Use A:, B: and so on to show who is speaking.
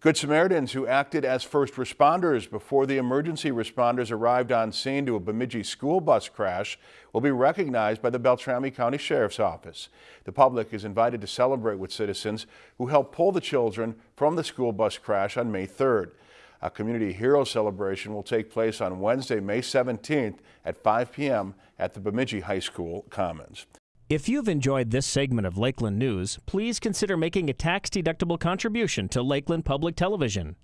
A: Good Samaritans who acted as first responders before the emergency responders arrived on scene to a Bemidji school bus crash will be recognized by the Beltrami County Sheriff's Office. The public is invited to celebrate with citizens who helped pull the children from the school bus crash on May 3rd. A community hero celebration will take place on Wednesday, May 17th at 5 p.m. at the Bemidji High School Commons.
B: If you've enjoyed this segment of Lakeland News, please consider making a tax-deductible contribution to Lakeland Public Television.